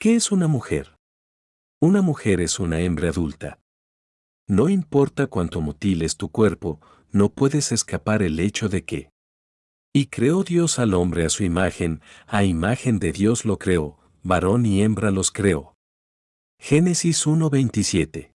¿Qué es una mujer? Una mujer es una hembra adulta. No importa cuánto mutiles tu cuerpo, no puedes escapar el hecho de que. Y creó Dios al hombre a su imagen, a imagen de Dios lo creó, varón y hembra los creó. Génesis 1.27